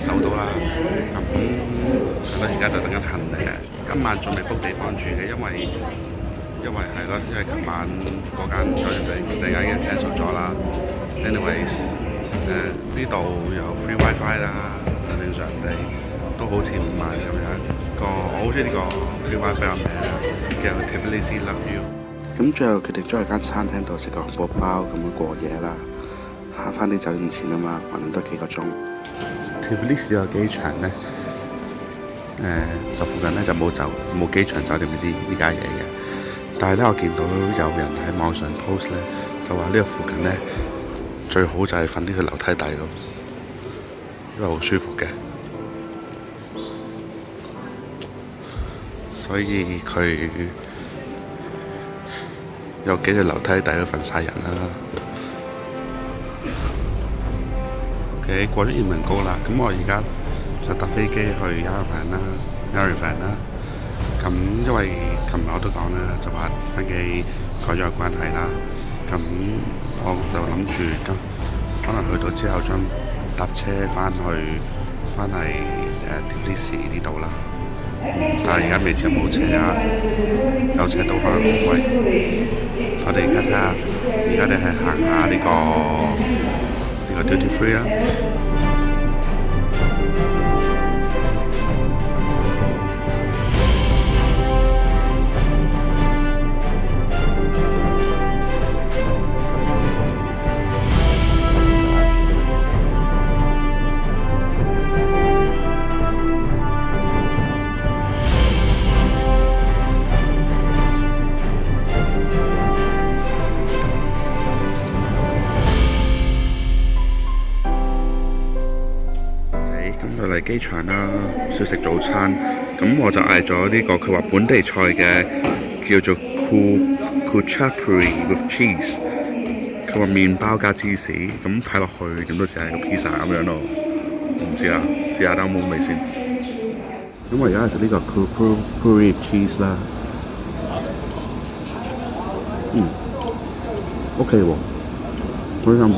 收到啦，咁係咯，而家就等緊行李嘅。今晚仲未 book 地方住嘅，因為因為係咯，因為琴晚嗰間酒店然間已經 cancel 咗啦。Anyways，誒呢度有 free WiFi 啦，正常地都好似五萬咁樣。個我好中意呢個 free WiFi 名叫 t i l l a n y Love You》。咁最後決定咗喺間餐廳度食個漢堡包咁樣過夜啦，慳翻啲酒店錢啊嘛，還剩多幾個鐘。i s 呢個機場咧，誒就附近咧就冇走冇機場酒店呢啲呢家嘢嘅，但系咧我見到有人喺網上 post 咧，就話呢個附近咧最好就係瞓呢個樓梯底度，因為好舒服嘅，所以佢有幾隻樓梯底都瞓晒人啦。誒過咗熱門高啦，咁我而家就搭飛機去 Yarivan 啦，Yarivan 啦。咁因為琴日我都講啦，就話飛機改咗關係啦。咁我就諗住今可能去到之後將搭車翻去翻嚟誒 t 啲事呢度啦。但係而家未知有冇車啊，有車到可能好貴。我哋而家睇下，而家你係行下呢個。が出て増えや機場啦，少食早餐，咁我就嗌咗呢個佢話本地菜嘅叫做 Ku Kuchapri with cheese。佢話麵包加芝士，咁睇落去咁都成個 pizza 咁樣咯。唔知啊，試下睇有冇味先。咁我而家食呢個 Ku Kuchapri with cheese 啦。嗯，OK 喎，咁又，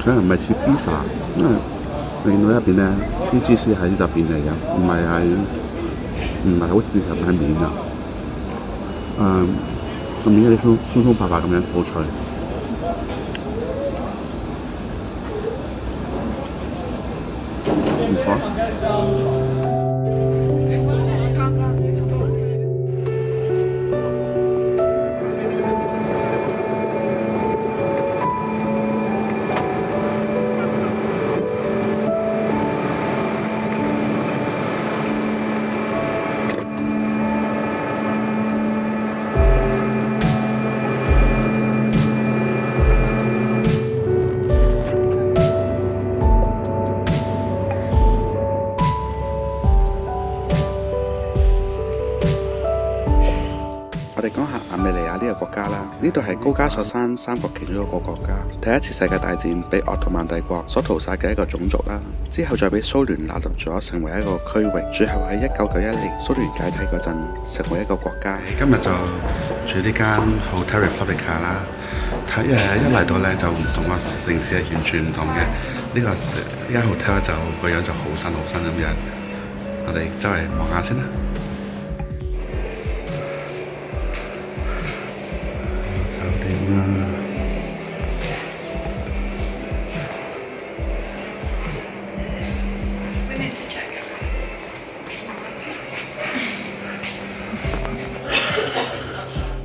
咁又唔係食 pizza。因為另外一邊咧，啲芝士喺入邊嚟噶，唔係係唔係好變成係面啊，啊咁而家松鬆鬆滑滑咁樣好脆。好。我哋讲下阿美尼亚呢个国家啦，呢度系高加索山三国其中一个国家，第一次世界大战被奥特曼帝国所屠杀嘅一个种族啦，之后再俾苏联纳入咗成为一个区域，最后喺一九九一年苏联解体嗰阵成为一个国家。今日就住呢间 Hotel Republic a 啦，睇诶一嚟到咧就唔同个城市系完全唔同嘅，呢个呢间 hotel 就个样就好新好新咁样，我哋周围望下先啦。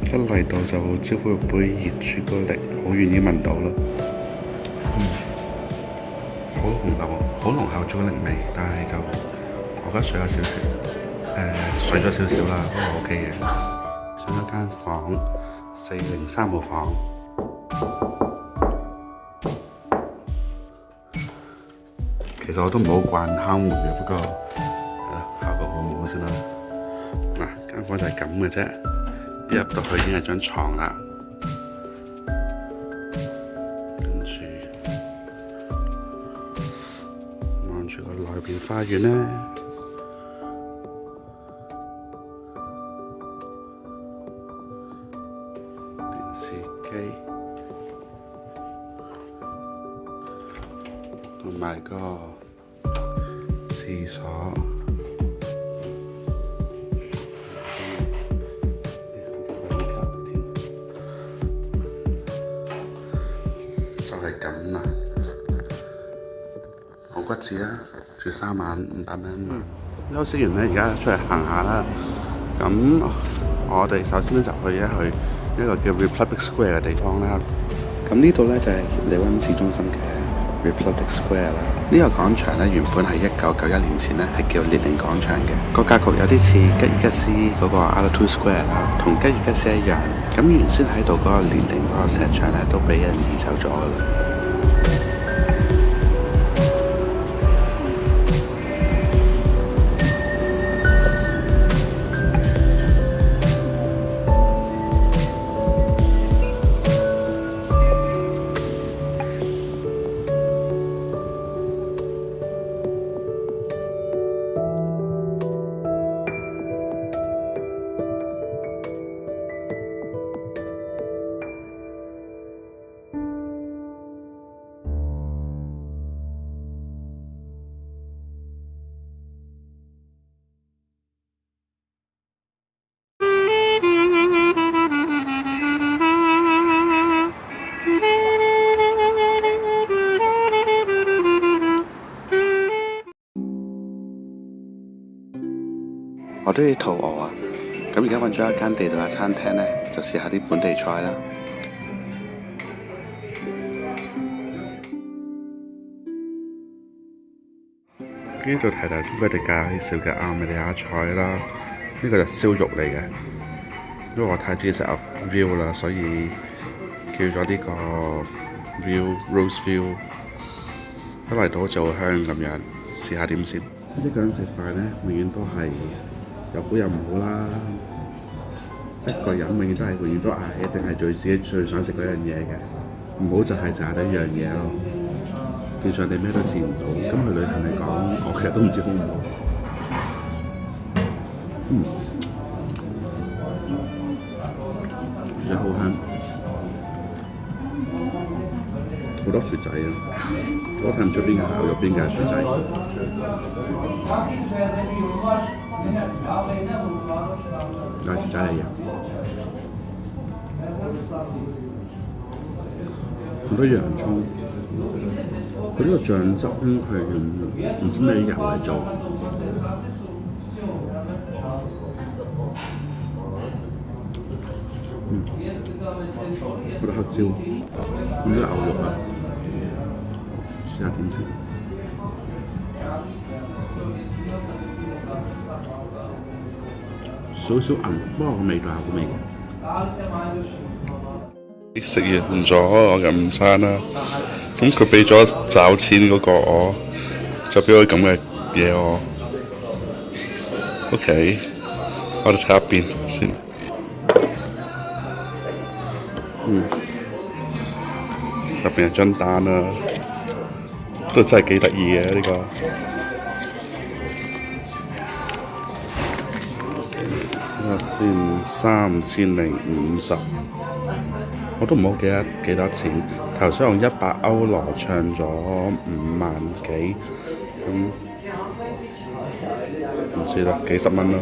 一嚟到就招呼一杯熱朱古力，好願意聞到啦。嗯，好濃厚，好濃厚朱古力味，但係就我覺得水咗少少，誒，水咗少少啦，都過 OK 嘅。上一間房，四零三號房，其實我都唔好慣敲門嘅，不過效果好好先啦。嗱，間房就係咁嘅啫。入到去已經係張床啦，跟住望住個內邊花園呢。電視機同埋個電所。骨子啦，住三萬五百蚊。休息完咧，而家出嚟行下啦。咁我哋首先咧就去一去一個叫 Republic Square 嘅地方啦。咁呢度咧就係利文市中心嘅 Republic Square 啦。呢個廣場咧原本係一九九一年前咧係叫列寧廣場嘅。個格局有啲似吉爾吉斯嗰個 a l t o Square 啦，同吉爾吉斯一樣。咁原先喺度嗰個列寧嗰個石像咧都俾人移走咗啦。而家揾咗一間地道嘅餐廳咧，就試下啲本地菜啦。呢度睇到應該地介少嘅阿美利加菜啦，呢個就燒肉嚟嘅。因為我太中意食 View 啦，所以叫咗呢個 View Rose View。一嚟到就香咁樣，試下點先。呢個人食飯咧，永遠都係有好有唔好啦。一個人永遠都係遇都捱，一定係最自己最想食嗰樣嘢嘅，唔好就係食得一樣嘢咯。變相你咩都試唔到。咁去旅行嚟講，我其實都唔知好唔好。嗯，真係好香。好多薯仔啊！我睇唔出邊間牛肉，邊係薯仔？嗱，薯仔嚟嘅，好多洋葱。佢呢個醬汁咧，係用唔知咩嘢油嚟做。佢黑椒，佢呢牛肉啊！食下停车。少少硬，冇咁味嘅，冇味食完咗我嘅午餐啦，咁佢俾咗找錢嗰個我，就俾咗咁嘅嘢我。OK，我哋睇下邊先。嗯，入別係張單啊。都真係幾得意嘅呢個，睇下先三千零五十，我都唔好記得幾多錢。頭先用一百歐羅唱咗五萬幾，咁唔知啦，幾十蚊咯。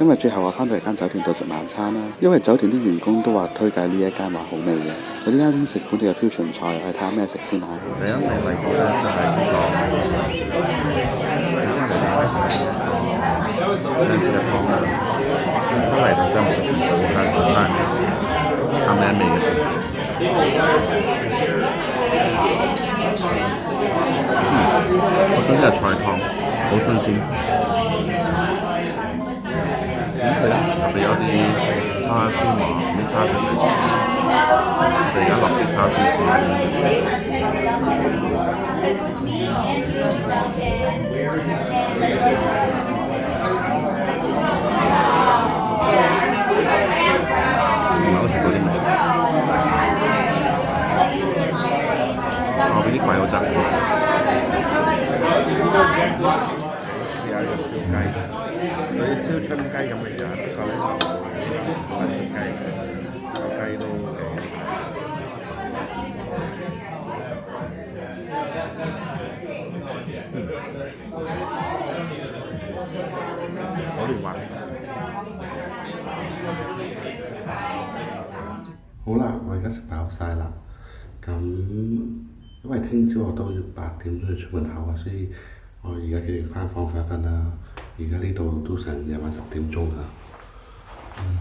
今日最後我翻到嚟間酒店度食晚餐啦，因為酒店啲員工都話推介呢一間話好味嘅。我哋间食本地嘅 fusion 菜，我哋睇下咩食先啦。第一味嚟就係第味嚟講就就係咩味。嗯，我食菜好新有啲沙點話，啲沙點嘅事，而家落嘅沙點事。食飽曬啦，咁因為聽朝我都要八點都要出門口啊，所以我而家決定翻房瞓一瞓啦。而家呢度都成夜晚十點鐘啦。嗯，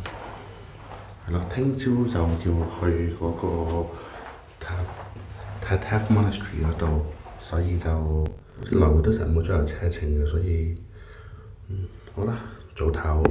係咯，聽朝就要去嗰個塔 t a 夫 monastery 嗰度，所以就來回都日冇咗有車程嘅，所以嗯好啦，早唞。